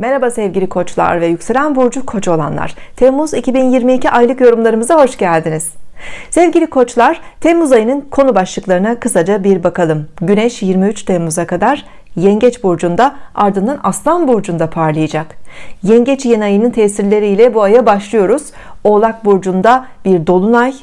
Merhaba sevgili koçlar ve yükselen burcu koç olanlar. Temmuz 2022 aylık yorumlarımıza hoş geldiniz. Sevgili koçlar, Temmuz ayının konu başlıklarına kısaca bir bakalım. Güneş 23 Temmuz'a kadar Yengeç burcunda ardından Aslan burcunda parlayacak. Yengeç yeni ayının tesirleriyle bu aya başlıyoruz. Oğlak burcunda bir dolunay,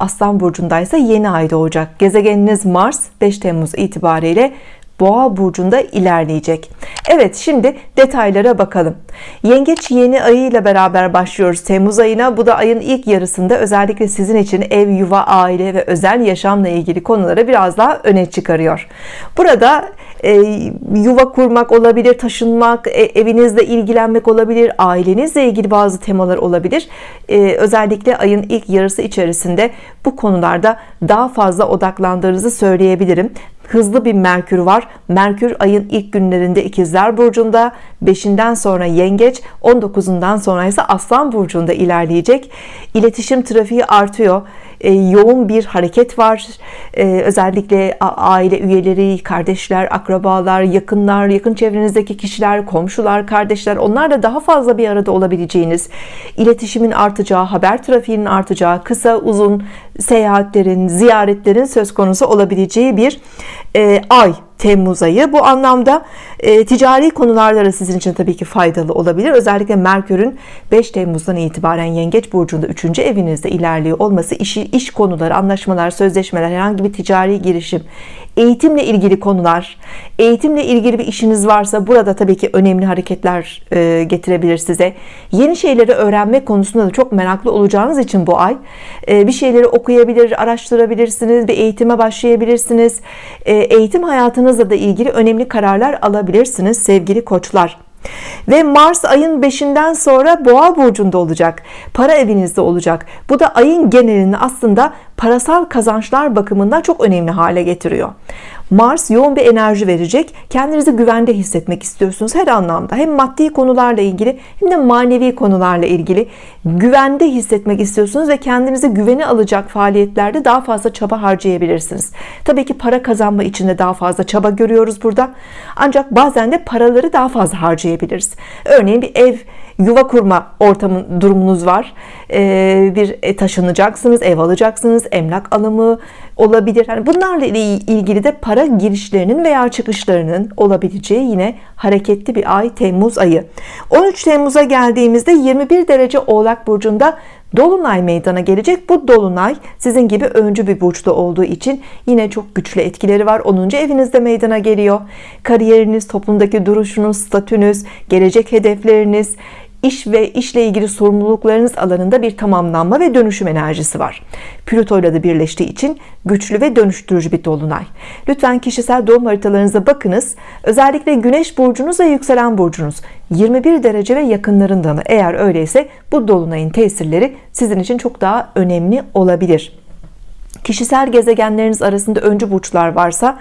Aslan burcunda ise yeni ay doğacak. Gezegeniniz Mars 5 Temmuz itibariyle Boğa burcunda ilerleyecek. Evet şimdi detaylara bakalım. Yengeç yeni ayı ile beraber başlıyoruz Temmuz ayına. Bu da ayın ilk yarısında özellikle sizin için ev, yuva, aile ve özel yaşamla ilgili konuları biraz daha öne çıkarıyor. Burada e, yuva kurmak olabilir, taşınmak, e, evinizle ilgilenmek olabilir, ailenizle ilgili bazı temalar olabilir. E, özellikle ayın ilk yarısı içerisinde bu konularda daha fazla odaklandığınızı söyleyebilirim hızlı bir Merkür var. Merkür ayın ilk günlerinde ikizler burcunda 5'inden sonra yengeç 19'undan sonra ise aslan burcunda ilerleyecek. İletişim trafiği artıyor yoğun bir hareket var. E, özellikle aile üyeleri kardeşler akrabalar yakınlar yakın çevrenizdeki kişiler komşular kardeşler onlarla daha fazla bir arada olabileceğiniz iletişimin artacağı haber trafiğinin artacağı kısa uzun seyahatlerin ziyaretlerin söz konusu olabileceği bir e, ay Temmuz ayı. Bu anlamda e, ticari konularda da sizin için tabii ki faydalı olabilir. Özellikle Merkür'ün 5 Temmuz'dan itibaren Yengeç Burcu'nda 3. evinizde ilerliyor olması işi, iş konuları anlaşmalar sözleşmeler herhangi bir ticari girişim eğitimle ilgili konular eğitimle ilgili bir işiniz varsa burada tabii ki önemli hareketler e, getirebilir size. Yeni şeyleri öğrenme konusunda da çok meraklı olacağınız için bu ay e, bir şeyleri okuyabilir araştırabilirsiniz bir eğitime başlayabilirsiniz. E, eğitim hayatınızla da ilgili önemli kararlar alabilirsiniz sevgili koçlar. Ve Mars ayın 5'inden sonra boğa burcunda olacak. Para evinizde olacak. Bu da ayın genelini aslında parasal kazançlar bakımından çok önemli hale getiriyor Mars yoğun bir enerji verecek. Kendinizi güvende hissetmek istiyorsunuz her anlamda. Hem maddi konularla ilgili hem de manevi konularla ilgili güvende hissetmek istiyorsunuz ve kendinizi güvene alacak faaliyetlerde daha fazla çaba harcayabilirsiniz. Tabii ki para kazanma için de daha fazla çaba görüyoruz burada. Ancak bazen de paraları daha fazla harcayabiliriz. Örneğin bir ev yuva kurma ortamın durumunuz var. Ee, bir e, taşınacaksınız ev alacaksınız emlak alımı olabilir. Yani bunlarla ilgili de para girişlerinin veya çıkışlarının olabileceği yine hareketli bir ay Temmuz ayı. 13 Temmuz'a geldiğimizde 21 derece Oğlak Burcu'nda Dolunay meydana gelecek. Bu Dolunay sizin gibi öncü bir burçta olduğu için yine çok güçlü etkileri var. 10. evinizde meydana geliyor. Kariyeriniz toplumdaki duruşunuz statünüz gelecek hedefleriniz iş ve işle ilgili sorumluluklarınız alanında bir tamamlanma ve dönüşüm enerjisi var. Plüto ile de birleştiği için güçlü ve dönüştürücü bir dolunay. Lütfen kişisel doğum haritalarınıza bakınız. Özellikle güneş burcunuz ve yükselen burcunuz. 21 derece ve yakınlarında mı? Eğer öyleyse bu dolunayın tesirleri sizin için çok daha önemli olabilir kişisel gezegenleriniz arasında öncü burçlar varsa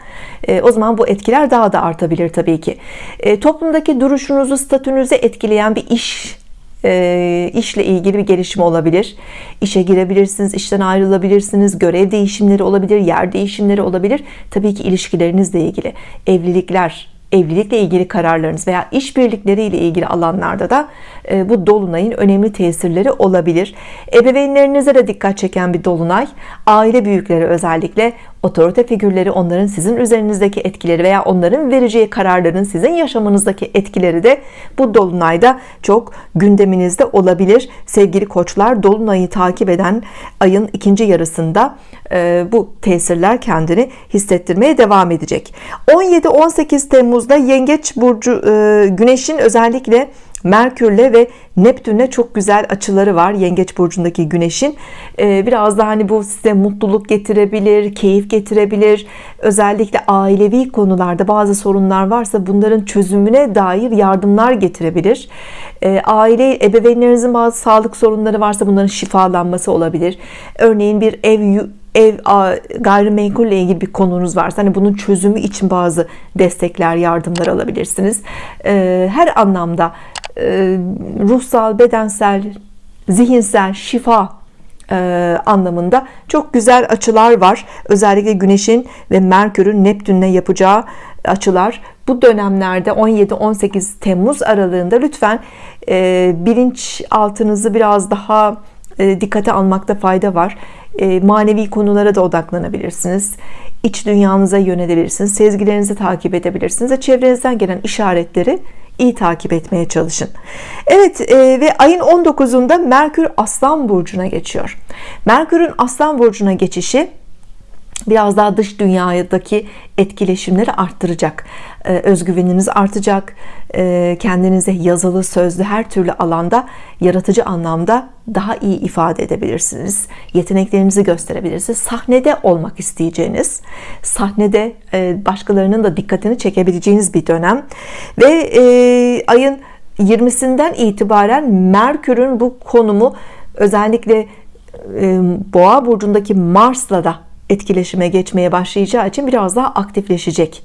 e, o zaman bu etkiler daha da artabilir tabii ki. E, toplumdaki duruşunuzu statünüzü etkileyen bir iş e, işle ilgili bir gelişme olabilir. İşe girebilirsiniz işten ayrılabilirsiniz görev değişimleri olabilir yer değişimleri olabilir. Tabii ki ilişkilerinizle ilgili evlilikler evlilikle ilgili kararlarınız veya işbirlikleri ile ilgili alanlarda da e, bu dolunayın önemli tesirleri olabilir. Ebeveynlerinize de dikkat çeken bir dolunay. Aile büyükleri özellikle otorite figürleri onların sizin üzerinizdeki etkileri veya onların vereceği kararların sizin yaşamınızdaki etkileri de bu dolunayda çok gündeminizde olabilir. Sevgili koçlar dolunayı takip eden ayın ikinci yarısında e, bu tesirler kendini hissettirmeye devam edecek. 17-18 Temmuz'da Yengeç Burcu e, Güneş'in özellikle Merkürle ve Neptün'le çok güzel açıları var Yengeç burcundaki Güneş'in. Ee, biraz da hani bu size mutluluk getirebilir keyif getirebilir. Özellikle ailevi konularda bazı sorunlar varsa bunların çözümüne dair yardımlar getirebilir. Ee, aile ebeveynlerinizin bazı sağlık sorunları varsa bunların şifalanması olabilir. Örneğin bir ev ev gayrimenkulle ilgili bir konunuz varsa hani bunun çözümü için bazı destekler yardımlar alabilirsiniz. Ee, her anlamda ruhsal bedensel zihinsel şifa e, anlamında çok güzel açılar var. Özellikle Güneş'in ve Merkür'ün Neptün'le yapacağı açılar. Bu dönemlerde 17-18 Temmuz aralığında lütfen e, bilinçaltınızı biraz daha e, dikkate almakta fayda var. E, manevi konulara da odaklanabilirsiniz. İç dünyanıza yönelebilirsiniz. Sezgilerinizi takip edebilirsiniz ve çevrenizden gelen işaretleri iyi takip etmeye çalışın. Evet e, ve ayın 19'unda Merkür Aslan Burcu'na geçiyor. Merkür'ün Aslan Burcu'na geçişi biraz daha dış dünyadaki etkileşimleri arttıracak. Ee, özgüveniniz artacak. Ee, kendinize yazılı sözlü her türlü alanda yaratıcı anlamda daha iyi ifade edebilirsiniz. Yeteneklerinizi gösterebilirsiniz. Sahnede olmak isteyeceğiniz sahnede e, başkalarının da dikkatini çekebileceğiniz bir dönem. Ve e, ayın 20'sinden itibaren Merkür'ün bu konumu özellikle e, Boğa burcundaki Mars'la da etkileşime geçmeye başlayacağı için biraz daha aktifleşecek.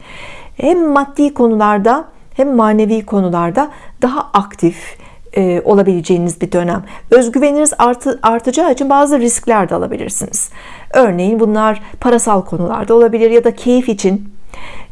Hem maddi konularda hem manevi konularda daha aktif e, olabileceğiniz bir dönem. Özgüveniniz artı, artacağı için bazı riskler de alabilirsiniz. Örneğin bunlar parasal konularda olabilir ya da keyif için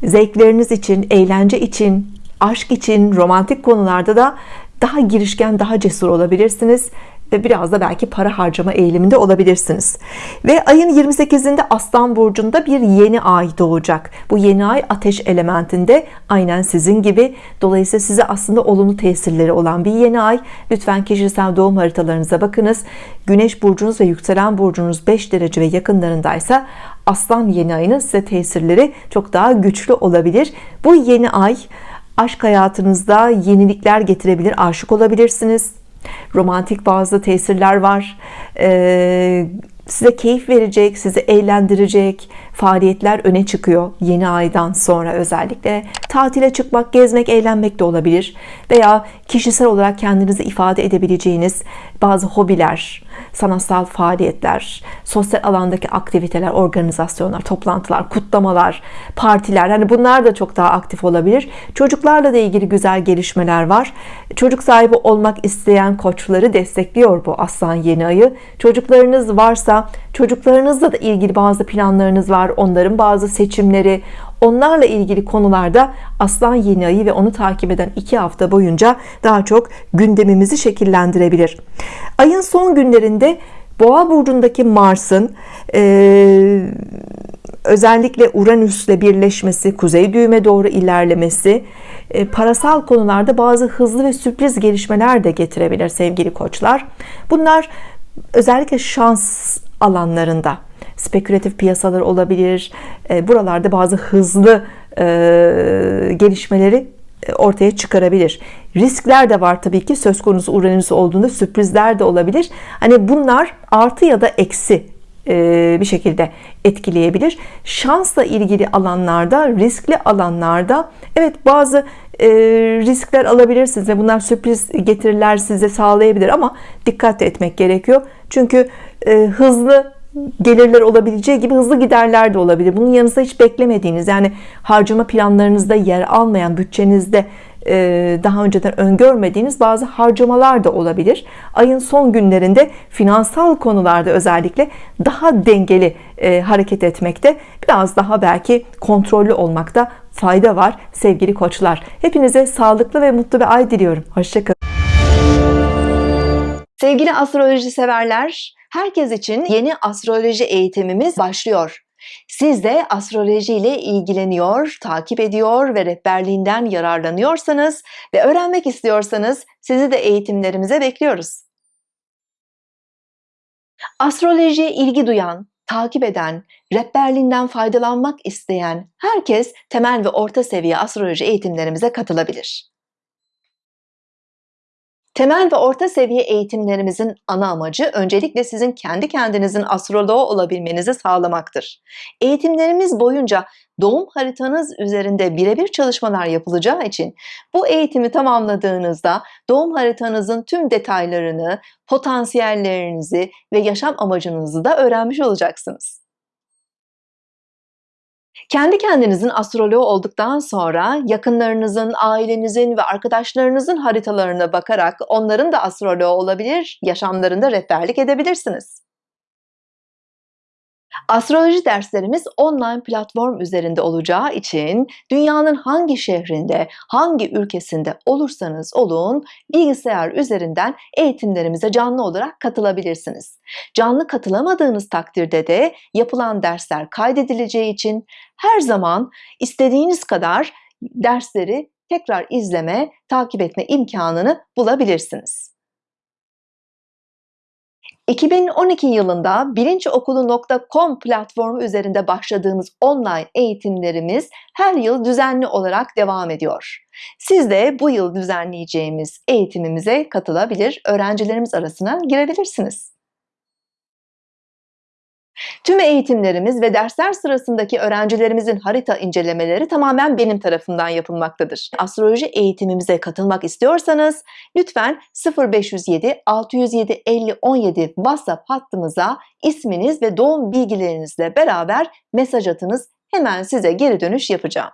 zevkleriniz için eğlence için aşk için romantik konularda da daha girişken daha cesur olabilirsiniz ve biraz da belki para harcama eğiliminde olabilirsiniz. Ve ayın 28'inde Aslan Burcu'nda bir yeni ay doğacak. Bu yeni ay ateş elementinde aynen sizin gibi. Dolayısıyla size aslında olumlu tesirleri olan bir yeni ay. Lütfen kişisel doğum haritalarınıza bakınız. Güneş burcunuz ve yükselen burcunuz 5 derece ve yakınlarındaysa Aslan yeni ayının size tesirleri çok daha güçlü olabilir. Bu yeni ay aşk hayatınızda yenilikler getirebilir aşık olabilirsiniz romantik bazı tesirler var. Ee, size keyif verecek sizi eğlendirecek faaliyetler öne çıkıyor yeni aydan sonra özellikle. Tatile çıkmak gezmek eğlenmek de olabilir veya kişisel olarak kendinizi ifade edebileceğiniz bazı hobiler sanatsal faaliyetler sosyal alandaki aktiviteler organizasyonlar toplantılar kutlamalar partiler. Hani bunlar da çok daha aktif olabilir. Çocuklarla da ilgili güzel gelişmeler var. Çocuk sahibi olmak isteyen koçları destekliyor bu aslan yeni ayı. Çocuklarınız varsa çocuklarınızla da ilgili bazı planlarınız var onların bazı seçimleri. Onlarla ilgili konularda aslan yeni ayı ve onu takip eden iki hafta boyunca daha çok gündemimizi şekillendirebilir. Ayın son günlerinde boğa burcundaki Mars'ın e, özellikle Uranüs'le birleşmesi kuzey düğüme doğru ilerlemesi parasal konularda bazı hızlı ve sürpriz gelişmeler de getirebilir sevgili koçlar. Bunlar özellikle şans alanlarında. Spekülatif piyasalar olabilir e, buralarda bazı hızlı e, gelişmeleri e, ortaya çıkarabilir. Riskler de var tabii ki söz konusu Uranüs olduğunda sürprizler de olabilir. Hani bunlar artı ya da eksi bir şekilde etkileyebilir. Şansla ilgili alanlarda riskli alanlarda Evet bazı riskler alabilirsiniz ve bunlar sürpriz getiriler size sağlayabilir ama dikkat etmek gerekiyor. Çünkü hızlı gelirler olabileceği gibi hızlı giderler de olabilir. Bunun yanında hiç beklemediğiniz yani harcama planlarınızda yer almayan bütçenizde e, daha önceden öngörmediğiniz bazı harcamalar da olabilir. Ayın son günlerinde finansal konularda özellikle daha dengeli e, hareket etmekte biraz daha belki kontrollü olmakta fayda var sevgili koçlar. Hepinize sağlıklı ve mutlu bir ay diliyorum. Hoşçakalın sevgili astroloji severler Herkes için yeni astroloji eğitimimiz başlıyor. Siz de astroloji ile ilgileniyor, takip ediyor ve rehberliğinden yararlanıyorsanız ve öğrenmek istiyorsanız sizi de eğitimlerimize bekliyoruz. Astrolojiye ilgi duyan, takip eden, rehberliğinden faydalanmak isteyen herkes temel ve orta seviye astroloji eğitimlerimize katılabilir. Temel ve orta seviye eğitimlerimizin ana amacı öncelikle sizin kendi kendinizin astroloğu olabilmenizi sağlamaktır. Eğitimlerimiz boyunca doğum haritanız üzerinde birebir çalışmalar yapılacağı için bu eğitimi tamamladığınızda doğum haritanızın tüm detaylarını, potansiyellerinizi ve yaşam amacınızı da öğrenmiş olacaksınız. Kendi kendinizin astroloğu olduktan sonra yakınlarınızın, ailenizin ve arkadaşlarınızın haritalarına bakarak onların da astroloğu olabilir, yaşamlarında rehberlik edebilirsiniz. Astroloji derslerimiz online platform üzerinde olacağı için dünyanın hangi şehrinde, hangi ülkesinde olursanız olun bilgisayar üzerinden eğitimlerimize canlı olarak katılabilirsiniz. Canlı katılamadığınız takdirde de yapılan dersler kaydedileceği için her zaman istediğiniz kadar dersleri tekrar izleme, takip etme imkanını bulabilirsiniz. 2012 yılında bilinçokulu.com platformu üzerinde başladığımız online eğitimlerimiz her yıl düzenli olarak devam ediyor. Siz de bu yıl düzenleyeceğimiz eğitimimize katılabilir, öğrencilerimiz arasına girebilirsiniz. Tüm eğitimlerimiz ve dersler sırasındaki öğrencilerimizin harita incelemeleri tamamen benim tarafından yapılmaktadır. Astroloji eğitimimize katılmak istiyorsanız lütfen 0507 607 50 17 WhatsApp hattımıza isminiz ve doğum bilgilerinizle beraber mesaj atınız. Hemen size geri dönüş yapacağım.